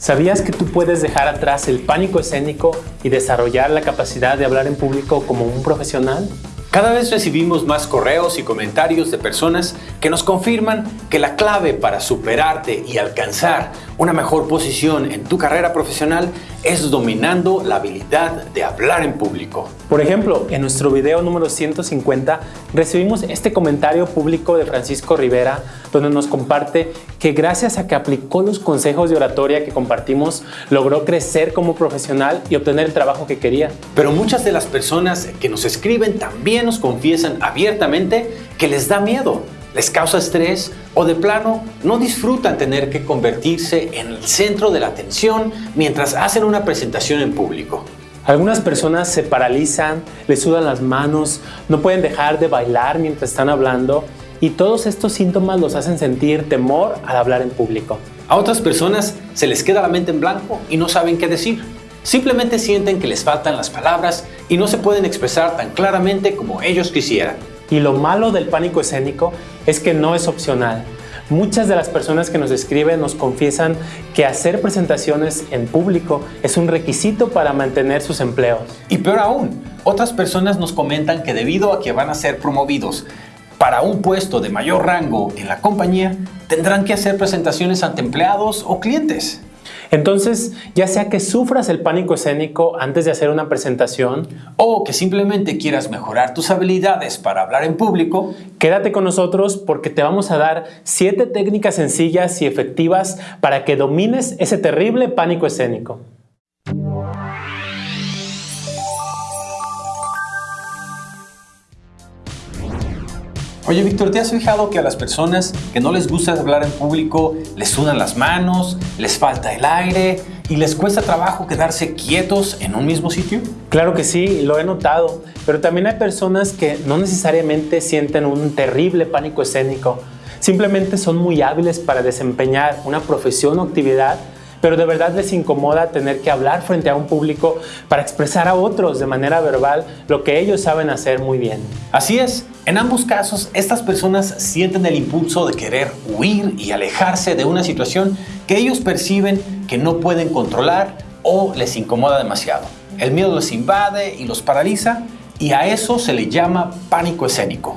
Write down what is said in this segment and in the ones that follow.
¿Sabías que tú puedes dejar atrás el pánico escénico y desarrollar la capacidad de hablar en público como un profesional? Cada vez recibimos más correos y comentarios de personas que nos confirman que la clave para superarte y alcanzar una mejor posición en tu carrera profesional es dominando la habilidad de hablar en público. Por ejemplo, en nuestro video número 150 recibimos este comentario público de Francisco Rivera donde nos comparte que gracias a que aplicó los consejos de oratoria que compartimos, logró crecer como profesional y obtener el trabajo que quería. Pero muchas de las personas que nos escriben también nos confiesan abiertamente que les da miedo, les causa estrés o de plano no disfrutan tener que convertirse en el centro de la atención mientras hacen una presentación en público. Algunas personas se paralizan, les sudan las manos, no pueden dejar de bailar mientras están hablando y todos estos síntomas los hacen sentir temor al hablar en público. A otras personas se les queda la mente en blanco y no saben qué decir. Simplemente sienten que les faltan las palabras y no se pueden expresar tan claramente como ellos quisieran. Y lo malo del pánico escénico es que no es opcional. Muchas de las personas que nos escriben nos confiesan que hacer presentaciones en público es un requisito para mantener sus empleos. Y peor aún, otras personas nos comentan que debido a que van a ser promovidos para un puesto de mayor rango en la compañía, tendrán que hacer presentaciones ante empleados o clientes. Entonces, ya sea que sufras el pánico escénico antes de hacer una presentación o que simplemente quieras mejorar tus habilidades para hablar en público, quédate con nosotros porque te vamos a dar 7 técnicas sencillas y efectivas para que domines ese terrible pánico escénico. Oye, Víctor, ¿te has fijado que a las personas que no les gusta hablar en público les sudan las manos, les falta el aire y les cuesta trabajo quedarse quietos en un mismo sitio? Claro que sí, lo he notado, pero también hay personas que no necesariamente sienten un terrible pánico escénico, simplemente son muy hábiles para desempeñar una profesión o actividad pero de verdad les incomoda tener que hablar frente a un público para expresar a otros de manera verbal lo que ellos saben hacer muy bien. Así es, en ambos casos estas personas sienten el impulso de querer huir y alejarse de una situación que ellos perciben que no pueden controlar o les incomoda demasiado. El miedo los invade y los paraliza y a eso se le llama pánico escénico.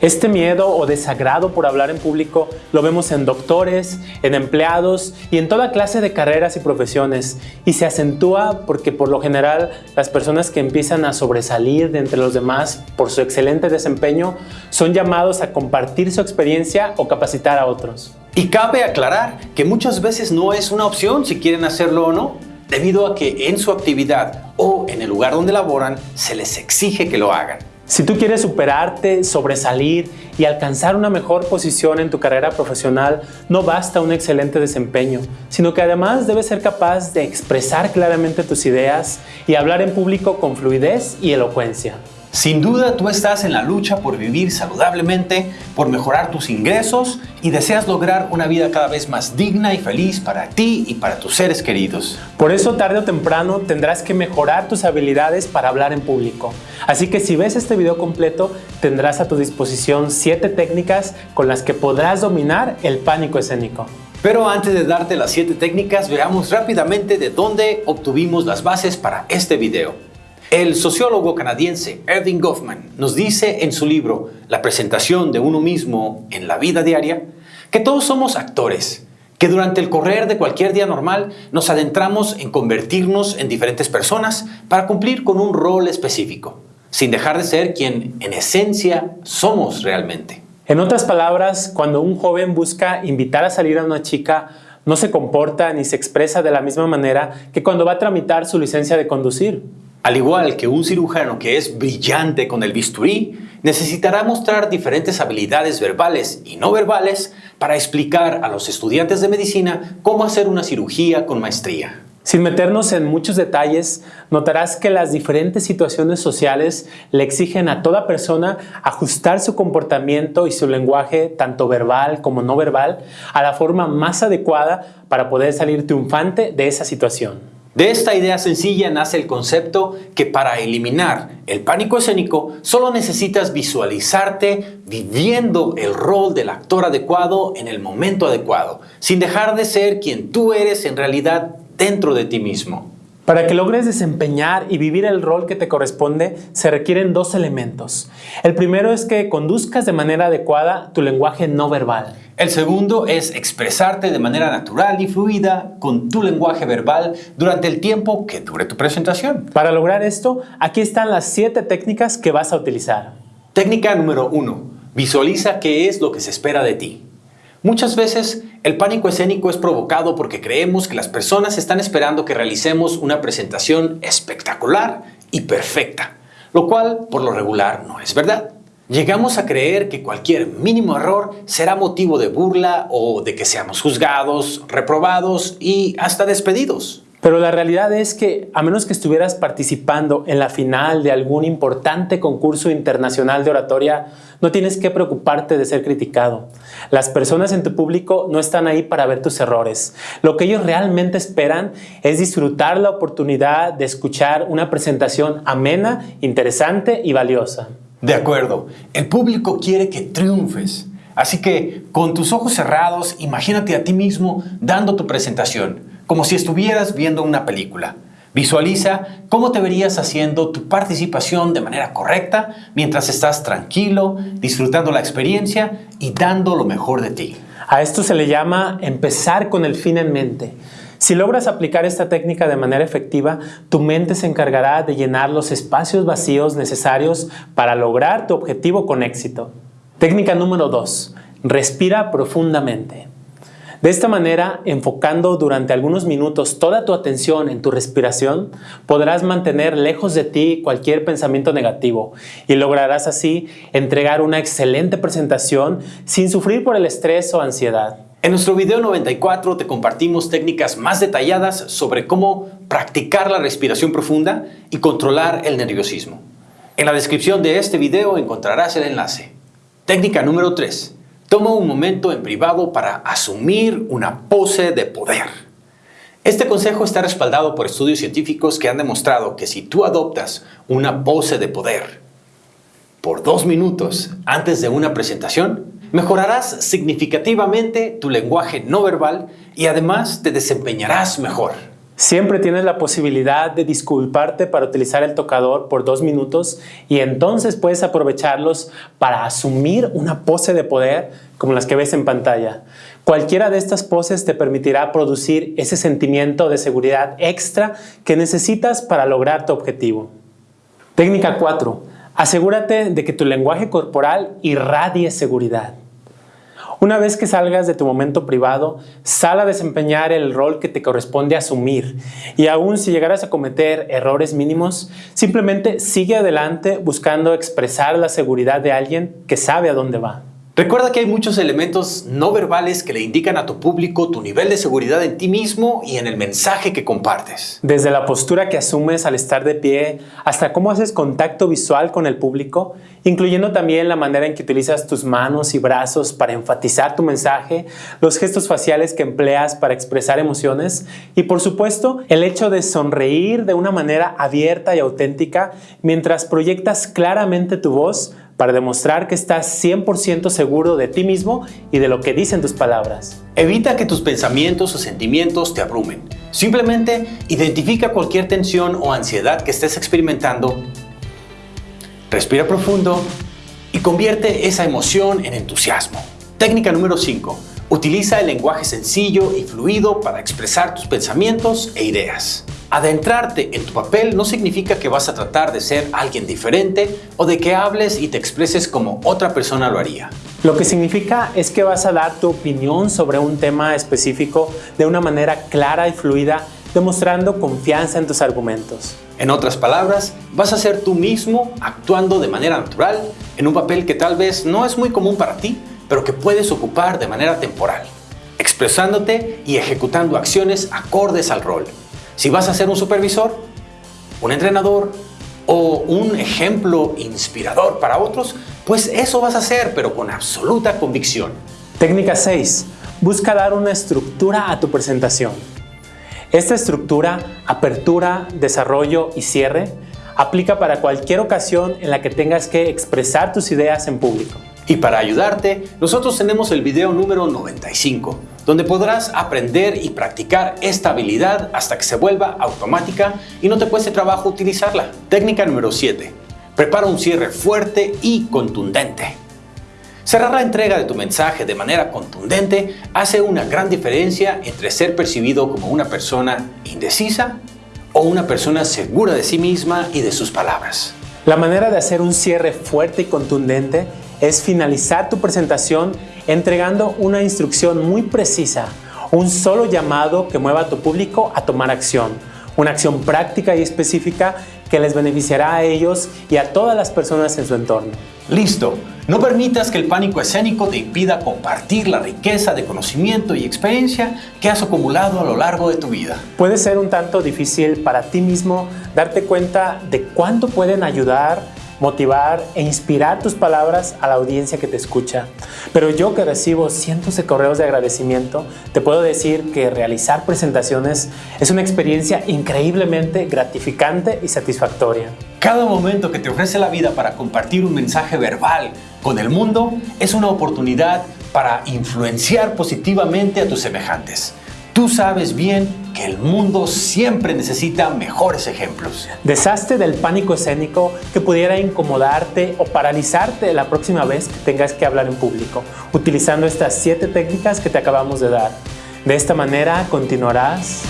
Este miedo o desagrado por hablar en público lo vemos en doctores, en empleados y en toda clase de carreras y profesiones y se acentúa porque por lo general las personas que empiezan a sobresalir de entre los demás por su excelente desempeño son llamados a compartir su experiencia o capacitar a otros. Y cabe aclarar que muchas veces no es una opción si quieren hacerlo o no, debido a que en su actividad o en el lugar donde laboran se les exige que lo hagan. Si tú quieres superarte, sobresalir y alcanzar una mejor posición en tu carrera profesional, no basta un excelente desempeño, sino que además debes ser capaz de expresar claramente tus ideas y hablar en público con fluidez y elocuencia. Sin duda tú estás en la lucha por vivir saludablemente, por mejorar tus ingresos y deseas lograr una vida cada vez más digna y feliz para ti y para tus seres queridos. Por eso tarde o temprano tendrás que mejorar tus habilidades para hablar en público. Así que si ves este video completo tendrás a tu disposición 7 técnicas con las que podrás dominar el pánico escénico. Pero antes de darte las 7 técnicas, veamos rápidamente de dónde obtuvimos las bases para este video. El sociólogo canadiense Erving Goffman nos dice en su libro La presentación de uno mismo en la vida diaria que todos somos actores, que durante el correr de cualquier día normal nos adentramos en convertirnos en diferentes personas para cumplir con un rol específico, sin dejar de ser quien en esencia somos realmente. En otras palabras, cuando un joven busca invitar a salir a una chica, no se comporta ni se expresa de la misma manera que cuando va a tramitar su licencia de conducir. Al igual que un cirujano que es brillante con el bisturí, necesitará mostrar diferentes habilidades verbales y no verbales para explicar a los estudiantes de medicina cómo hacer una cirugía con maestría. Sin meternos en muchos detalles, notarás que las diferentes situaciones sociales le exigen a toda persona ajustar su comportamiento y su lenguaje, tanto verbal como no verbal, a la forma más adecuada para poder salir triunfante de esa situación. De esta idea sencilla nace el concepto que para eliminar el pánico escénico solo necesitas visualizarte viviendo el rol del actor adecuado en el momento adecuado, sin dejar de ser quien tú eres en realidad dentro de ti mismo. Para que logres desempeñar y vivir el rol que te corresponde, se requieren dos elementos. El primero es que conduzcas de manera adecuada tu lenguaje no verbal. El segundo es expresarte de manera natural y fluida con tu lenguaje verbal durante el tiempo que dure tu presentación. Para lograr esto, aquí están las siete técnicas que vas a utilizar. Técnica número uno. Visualiza qué es lo que se espera de ti. Muchas veces el pánico escénico es provocado porque creemos que las personas están esperando que realicemos una presentación espectacular y perfecta, lo cual por lo regular no es verdad. Llegamos a creer que cualquier mínimo error será motivo de burla o de que seamos juzgados, reprobados y hasta despedidos. Pero la realidad es que, a menos que estuvieras participando en la final de algún importante concurso internacional de oratoria, no tienes que preocuparte de ser criticado. Las personas en tu público no están ahí para ver tus errores. Lo que ellos realmente esperan es disfrutar la oportunidad de escuchar una presentación amena, interesante y valiosa. De acuerdo, el público quiere que triunfes. Así que, con tus ojos cerrados, imagínate a ti mismo dando tu presentación como si estuvieras viendo una película. Visualiza cómo te verías haciendo tu participación de manera correcta mientras estás tranquilo, disfrutando la experiencia y dando lo mejor de ti. A esto se le llama empezar con el fin en mente. Si logras aplicar esta técnica de manera efectiva, tu mente se encargará de llenar los espacios vacíos necesarios para lograr tu objetivo con éxito. Técnica número 2. Respira profundamente. De esta manera, enfocando durante algunos minutos toda tu atención en tu respiración, podrás mantener lejos de ti cualquier pensamiento negativo y lograrás así entregar una excelente presentación sin sufrir por el estrés o ansiedad. En nuestro video 94 te compartimos técnicas más detalladas sobre cómo practicar la respiración profunda y controlar el nerviosismo. En la descripción de este video encontrarás el enlace. Técnica número 3. Toma un momento en privado para asumir una pose de poder. Este consejo está respaldado por estudios científicos que han demostrado que si tú adoptas una pose de poder por dos minutos antes de una presentación, mejorarás significativamente tu lenguaje no verbal y además te desempeñarás mejor. Siempre tienes la posibilidad de disculparte para utilizar el tocador por dos minutos y entonces puedes aprovecharlos para asumir una pose de poder como las que ves en pantalla. Cualquiera de estas poses te permitirá producir ese sentimiento de seguridad extra que necesitas para lograr tu objetivo. Técnica 4. Asegúrate de que tu lenguaje corporal irradie seguridad. Una vez que salgas de tu momento privado, sal a desempeñar el rol que te corresponde asumir y aún si llegaras a cometer errores mínimos, simplemente sigue adelante buscando expresar la seguridad de alguien que sabe a dónde va. Recuerda que hay muchos elementos no verbales que le indican a tu público tu nivel de seguridad en ti mismo y en el mensaje que compartes. Desde la postura que asumes al estar de pie hasta cómo haces contacto visual con el público, incluyendo también la manera en que utilizas tus manos y brazos para enfatizar tu mensaje, los gestos faciales que empleas para expresar emociones y por supuesto el hecho de sonreír de una manera abierta y auténtica mientras proyectas claramente tu voz para demostrar que estás 100% seguro de ti mismo y de lo que dicen tus palabras. Evita que tus pensamientos o sentimientos te abrumen. Simplemente identifica cualquier tensión o ansiedad que estés experimentando, respira profundo y convierte esa emoción en entusiasmo. Técnica número 5. Utiliza el lenguaje sencillo y fluido para expresar tus pensamientos e ideas. Adentrarte en tu papel no significa que vas a tratar de ser alguien diferente o de que hables y te expreses como otra persona lo haría. Lo que significa es que vas a dar tu opinión sobre un tema específico de una manera clara y fluida, demostrando confianza en tus argumentos. En otras palabras, vas a ser tú mismo actuando de manera natural en un papel que tal vez no es muy común para ti, pero que puedes ocupar de manera temporal, expresándote y ejecutando acciones acordes al rol. Si vas a ser un supervisor, un entrenador o un ejemplo inspirador para otros, pues eso vas a hacer, pero con absoluta convicción. Técnica 6. Busca dar una estructura a tu presentación. Esta estructura, apertura, desarrollo y cierre, aplica para cualquier ocasión en la que tengas que expresar tus ideas en público. Y para ayudarte, nosotros tenemos el video número 95, donde podrás aprender y practicar esta habilidad hasta que se vuelva automática y no te cueste trabajo utilizarla. Técnica número 7. Prepara un cierre fuerte y contundente. Cerrar la entrega de tu mensaje de manera contundente hace una gran diferencia entre ser percibido como una persona indecisa o una persona segura de sí misma y de sus palabras. La manera de hacer un cierre fuerte y contundente es finalizar tu presentación entregando una instrucción muy precisa, un solo llamado que mueva a tu público a tomar acción, una acción práctica y específica que les beneficiará a ellos y a todas las personas en su entorno. Listo. No permitas que el pánico escénico te impida compartir la riqueza de conocimiento y experiencia que has acumulado a lo largo de tu vida. Puede ser un tanto difícil para ti mismo darte cuenta de cuánto pueden ayudar motivar e inspirar tus palabras a la audiencia que te escucha. Pero yo que recibo cientos de correos de agradecimiento, te puedo decir que realizar presentaciones es una experiencia increíblemente gratificante y satisfactoria. Cada momento que te ofrece la vida para compartir un mensaje verbal con el mundo es una oportunidad para influenciar positivamente a tus semejantes. Tú sabes bien que el mundo siempre necesita mejores ejemplos. Deshazte del pánico escénico que pudiera incomodarte o paralizarte la próxima vez que tengas que hablar en público, utilizando estas siete técnicas que te acabamos de dar. De esta manera continuarás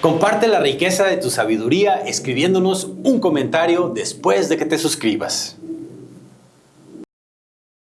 Comparte la riqueza de tu sabiduría escribiéndonos un comentario después de que te suscribas.